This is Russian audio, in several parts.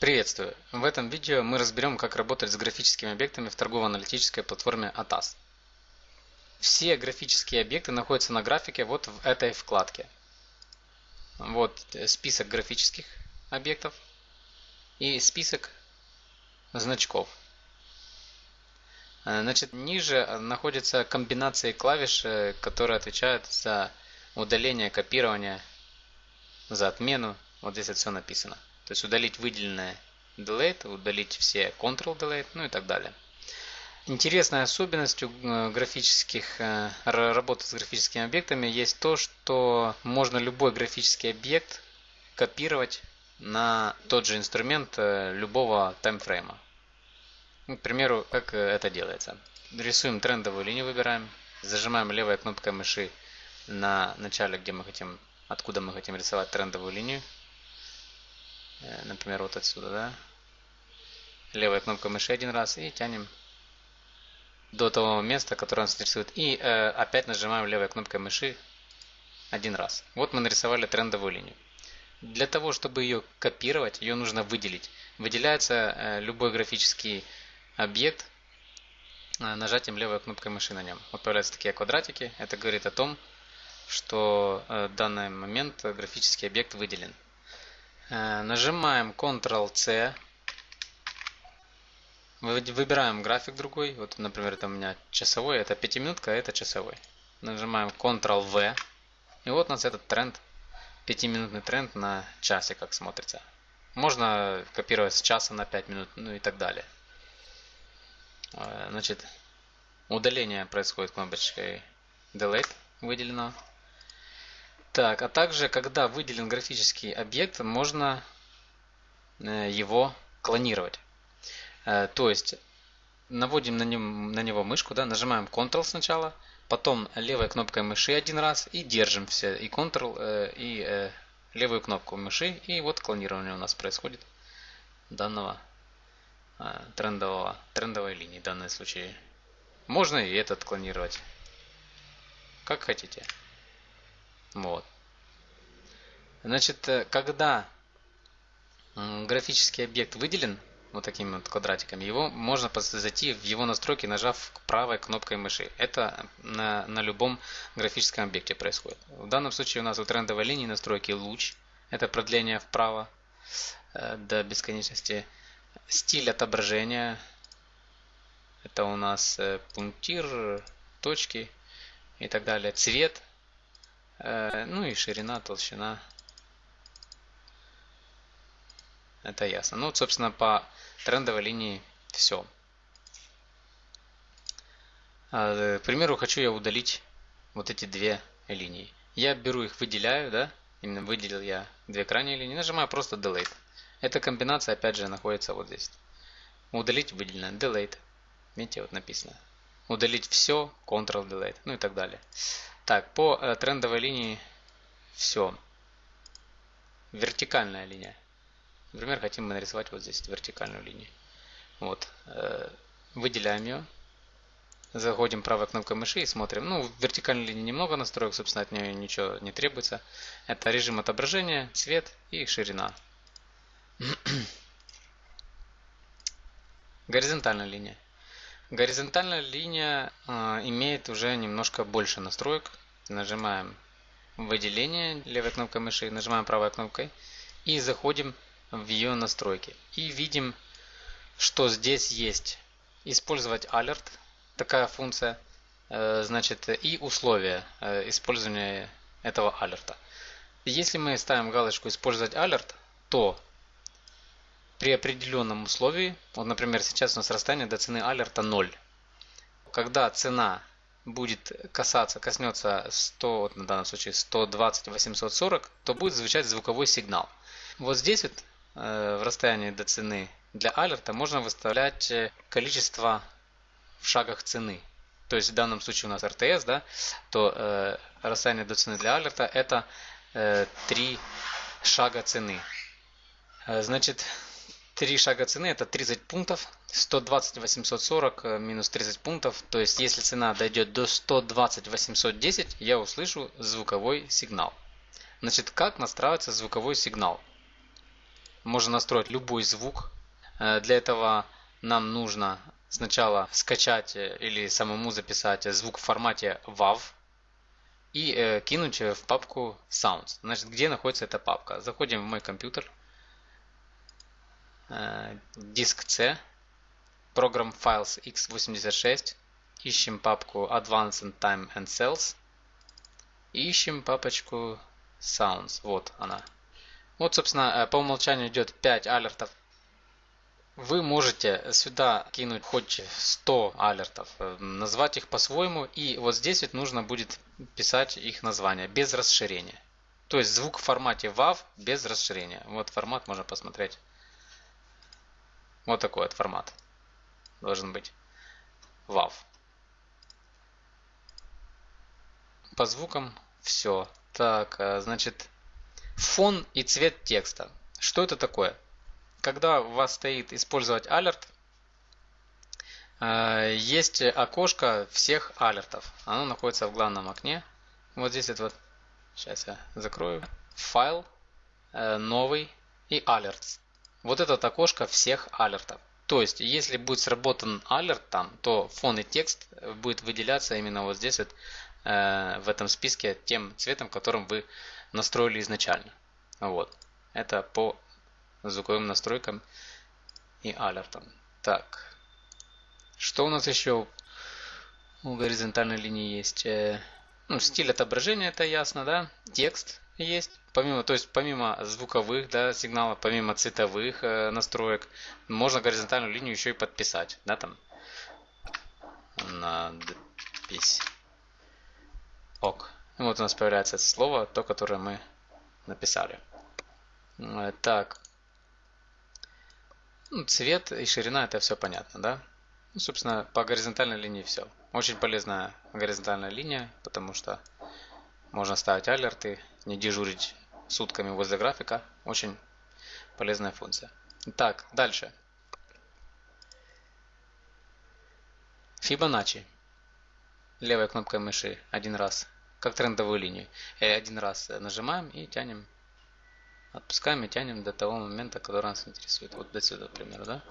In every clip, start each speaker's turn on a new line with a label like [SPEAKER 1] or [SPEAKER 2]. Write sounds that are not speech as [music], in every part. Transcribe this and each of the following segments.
[SPEAKER 1] Приветствую! В этом видео мы разберем, как работать с графическими объектами в торгово-аналитической платформе ATAS. Все графические объекты находятся на графике вот в этой вкладке. Вот список графических объектов и список значков. Значит, ниже находятся комбинации клавиш, э, которые отвечают за удаление, копирование, за отмену. Вот здесь это все написано. То есть удалить выделенное delete, удалить все Ctrl delete, ну и так далее. Интересной особенностью э, графических э, работы с графическими объектами есть то, что можно любой графический объект копировать на тот же инструмент э, любого таймфрейма. Ну, к примеру, как это делается. Рисуем трендовую линию, выбираем, зажимаем левой кнопкой мыши на начале, где мы хотим, откуда мы хотим рисовать трендовую линию. Э, например, вот отсюда, да? Левая кнопка мыши один раз и тянем до того места, которое нас интересует. И э, опять нажимаем левой кнопкой мыши один раз. Вот мы нарисовали трендовую линию. Для того, чтобы ее копировать, ее нужно выделить. Выделяется э, любой графический объект э, нажатием левой кнопкой мыши на нем. Вот появляются такие квадратики. Это говорит о том, что э, в данный момент графический объект выделен. Э, нажимаем Ctrl-C. Выбираем график другой. Вот, например, это у меня часовой, это пятиминутка, а это часовой. Нажимаем Ctrl-V. И вот у нас этот тренд, пятиминутный тренд на часе, как смотрится. Можно копировать с часа на 5 минут, ну и так далее. Э, значит, удаление происходит кнопочкой Delete, выделено. Так, а также, когда выделен графический объект, можно э, его клонировать. Э, то есть, наводим на, нем, на него мышку, да, нажимаем Ctrl сначала, потом левой кнопкой мыши один раз и держим все, и Ctrl, э, и левую кнопку мыши, и вот клонирование у нас происходит данного трендового, трендовой линии в данном случае. Можно и этот клонировать, как хотите. Вот. Значит, э, когда графический объект выделен вот такими вот квадратиками, его можно зайти в его настройки, нажав правой кнопкой мыши. Это на, на любом графическом объекте происходит. В данном случае у нас у трендовой линии настройки луч. Это продление вправо э, до бесконечности. Стиль отображения. Это у нас э, пунктир, точки и так далее. Цвет ну и ширина, толщина. Это ясно. Ну, вот, собственно, по трендовой линии все. А, к примеру, хочу я удалить вот эти две линии. Я беру их, выделяю, да, именно выделил я две крайние линии, нажимаю просто Delete. Эта комбинация, опять же, находится вот здесь. Удалить выделено, Delete. Видите, вот написано. Удалить все, Ctrl-Delete, ну и так далее. Так, по э, трендовой линии все. Вертикальная линия. Например, хотим мы нарисовать вот здесь вертикальную линию. Вот. Э, выделяем ее. Заходим правой кнопкой мыши и смотрим. Ну, вертикальной линии немного настроек, собственно, от нее ничего не требуется. Это режим отображения, цвет и ширина. [clears throat] Горизонтальная линия. Горизонтальная линия э, имеет уже немножко больше настроек. Нажимаем выделение левой кнопкой мыши, нажимаем правой кнопкой и заходим в ее настройки. И видим, что здесь есть использовать alert, такая функция, э, значит, и условия э, использования этого алерта. Если мы ставим галочку «Использовать алерт», то при определенном условии, вот, например, сейчас у нас расстояние до цены алерта 0. Когда цена будет касаться, коснется 100, на данном случае 120 840, то будет звучать звуковой сигнал. Вот здесь вот э, в расстоянии до цены для алерта можно выставлять э, количество в шагах цены. То есть в данном случае у нас РТС, да, то э, расстояние до цены для алерта это э, 3 шага цены. Э, значит, Три шага цены это 30 пунктов. 120 840 э, минус 30 пунктов. То есть если цена дойдет до 120 810, я услышу звуковой сигнал. Значит, как настраивается звуковой сигнал? можно настроить любой звук. Э, для этого нам нужно сначала скачать э, или самому записать звук в формате WAV и кинуть в папку Sounds. Значит, где находится эта папка? Заходим в мой компьютер, диск C, Program Files x86, ищем папку Advanced Time and Cells, ищем папочку Sounds. Вот она. Вот, собственно, по умолчанию идет 5 алертов вы можете сюда кинуть хоть 100 алертов, э, назвать их по-своему, и вот здесь ведь нужно будет писать их название без расширения. То есть звук в формате WAV без расширения. Вот формат можно посмотреть. Вот такой вот формат должен быть. WAV. По звукам все. Так, э, значит, фон и цвет текста. Что это такое? когда у вас стоит использовать алерт, э, есть окошко всех алертов. Оно находится в главном окне. Вот здесь это вот, сейчас я закрою, файл, э, новый и alerts. Вот это окошко всех алертов. То есть, если будет сработан алерт там, то фон и текст будет выделяться именно вот здесь вот, э, в этом списке тем цветом, которым вы настроили изначально. Вот. Это по звуковым настройкам и алертам. Так, что у нас еще у горизонтальной линии есть? Э, ну, стиль отображения, это ясно, да? Текст есть. Помимо, то есть помимо звуковых да, сигналов, помимо цветовых э, настроек, можно горизонтальную линию еще и подписать. Да, там. Надпись. Ок. И вот у нас появляется слово, то, которое мы написали. Э, так, ну, цвет и ширина это все понятно, да? Ну, собственно, по горизонтальной линии все. Очень полезная горизонтальная линия, потому что можно ставить алерты, не дежурить сутками возле графика. Очень полезная функция. Так, дальше. Fibonacci. Левой кнопкой мыши один раз, как трендовую линию. И один раз нажимаем и тянем Отпускаем и тянем до того момента, который нас интересует. Вот до сюда, к да?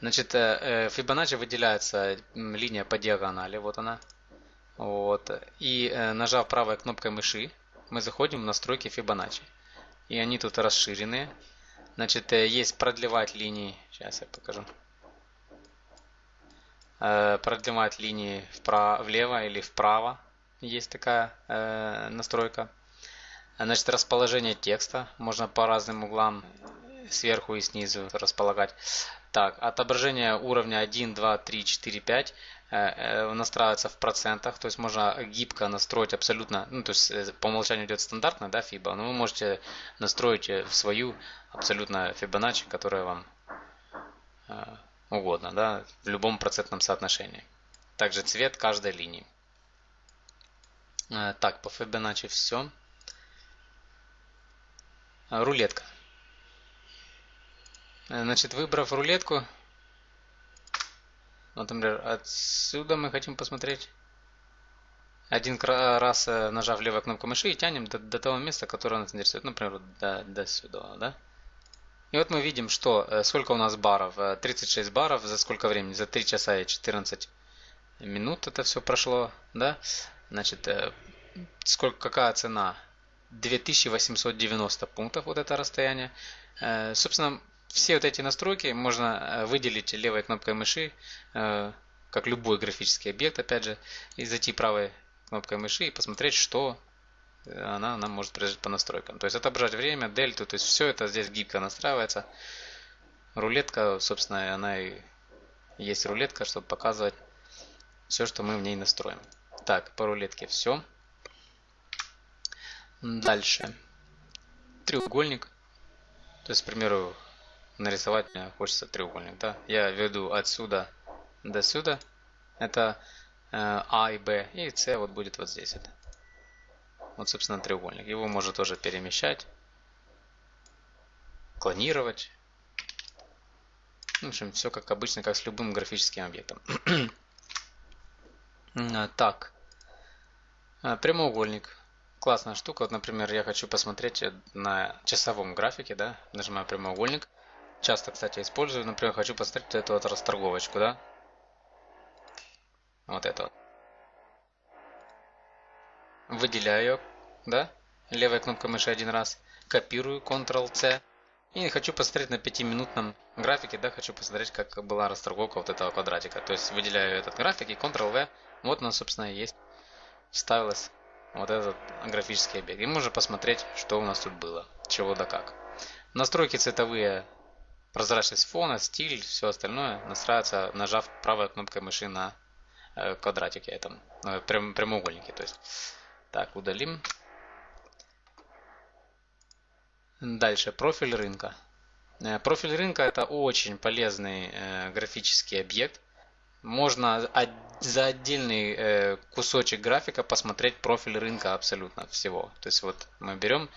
[SPEAKER 1] Значит, э, Fibonacci выделяется линия по диагонали, вот она. Вот. И э, нажав правой кнопкой мыши, мы заходим в настройки Fibonacci. И они тут расширенные. Значит, э, есть продлевать линии. Сейчас я покажу. Продлевать линии вправо, влево или вправо. Есть такая настройка. Значит, расположение текста можно по разным углам сверху и снизу располагать. Так, отображение уровня 1, 2, 3, 4, 5 настраивается в процентах, то есть можно гибко настроить абсолютно, ну то есть э, по умолчанию идет стандартная да, FIBA, но вы можете настроить в свою абсолютно Fibonacci, которая вам э, угодно, да, в любом процентном соотношении. Также цвет каждой линии. Э, так, по Fibonacci все. Рулетка. Значит, выбрав рулетку, например, отсюда мы хотим посмотреть. Один раз э, нажав левую кнопку мыши и тянем до, до того места, которое нас интересует. Например, до, до сюда, да? И вот мы видим, что э, сколько у нас баров. 36 э, баров за сколько времени? За 3 часа и 14 минут это все прошло, да? Значит, сколько, какая цена? 2890 пунктов вот это расстояние. Собственно, все вот эти настройки можно э, выделить левой кнопкой мыши, э, как любой графический объект, опять же, и зайти правой кнопкой мыши и посмотреть, что она нам может предложить по настройкам. То есть отображать время, дельту, то есть все это здесь гибко настраивается. Рулетка, собственно, она и есть рулетка, чтобы показывать все, что мы в ней настроим. Так, по рулетке все. Дальше. Треугольник. То есть, к примеру, нарисовать мне хочется треугольник. Да? Я веду отсюда до сюда. Это э, А и Б. И С вот будет вот здесь. Это. Вот, собственно, треугольник. Его можно тоже перемещать, клонировать. В общем, все как обычно, как с любым графическим объектом. [clears throat] так. Прямоугольник. классная штука. Вот, например, я хочу посмотреть на часовом графике, да, нажимаю прямоугольник. Часто, кстати, использую, например, хочу посмотреть эту вот расторговочку, да. Вот эту вот. Выделяю да, левой кнопкой мыши один раз. Копирую, Ctrl-C. И хочу посмотреть на 5-минутном графике, да, хочу посмотреть, как была расторговка вот этого квадратика. То есть выделяю этот график и Ctrl-V. Вот она, собственно, и есть. Вставилась вот этот графический объект. И можно посмотреть, что у нас тут было, чего да как. Настройки цветовые, прозрачность фона, стиль, все остальное настраивается, нажав правой кнопкой мыши на э, квадратике этом, прям, прямоугольнике. То есть. Так, удалим. Дальше, профиль рынка. Э, профиль рынка это очень полезный э, графический объект. Можно за отдельный кусочек графика посмотреть профиль рынка абсолютно всего. То есть вот мы берем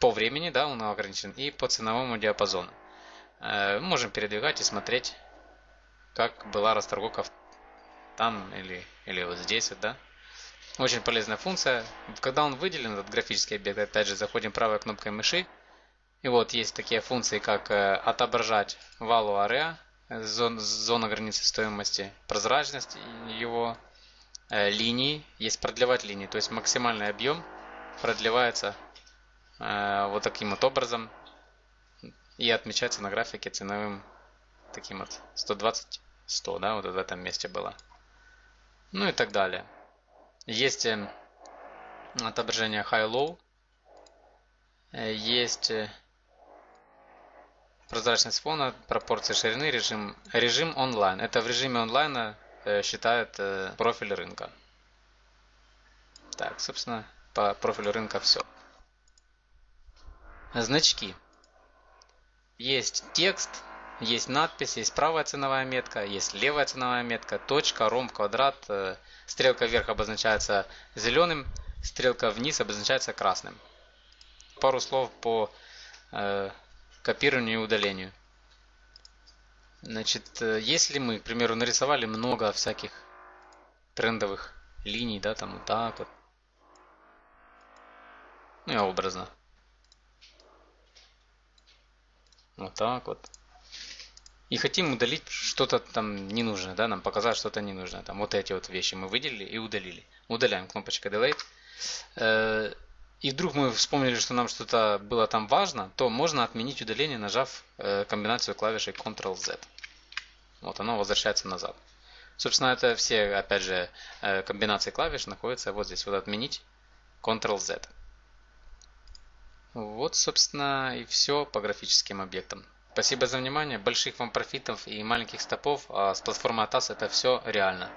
[SPEAKER 1] по времени, да, он ограничен, и по ценовому диапазону. Можем передвигать и смотреть, как была расторговка там или, или вот здесь, вот, да. Очень полезная функция. Когда он выделен, этот графический объект, опять же, заходим правой кнопкой мыши. И вот есть такие функции, как э, отображать value area, зон, зона границы стоимости, прозрачность его, э, линии. Есть продлевать линии, то есть максимальный объем продлевается э, вот таким вот образом и отмечается на графике ценовым таким вот 120 100 да вот в этом месте было ну и так далее есть э, отображение high-low. Э, есть э, прозрачность фона, пропорции ширины, режим, режим онлайн. Это в режиме онлайна считает профиль рынка. Так, собственно, по профилю рынка все. Значки. Есть текст, есть надпись, есть правая ценовая метка, есть левая ценовая метка, точка, ромб, квадрат. Э, стрелка вверх обозначается зеленым, стрелка вниз обозначается красным. Пару слов по э, копированию и удалению. Значит, э, если мы, к примеру, нарисовали много всяких трендовых линий, да, там вот так вот. Ну и образно. Вот так вот и хотим удалить что-то там ненужное, да, нам показать что-то ненужное. Там вот эти вот вещи мы выделили и удалили. Удаляем кнопочка Delete. Э, и вдруг мы вспомнили, что нам что-то было там важно, то можно отменить удаление, нажав э, комбинацию клавишей Ctrl-Z. Вот оно возвращается назад. Собственно, это все, опять же, э, комбинации клавиш находятся вот здесь. Вот отменить Ctrl-Z. Вот, собственно, и все по графическим объектам. Спасибо за внимание. Больших вам профитов и маленьких стопов. А с платформы ATAS это все реально.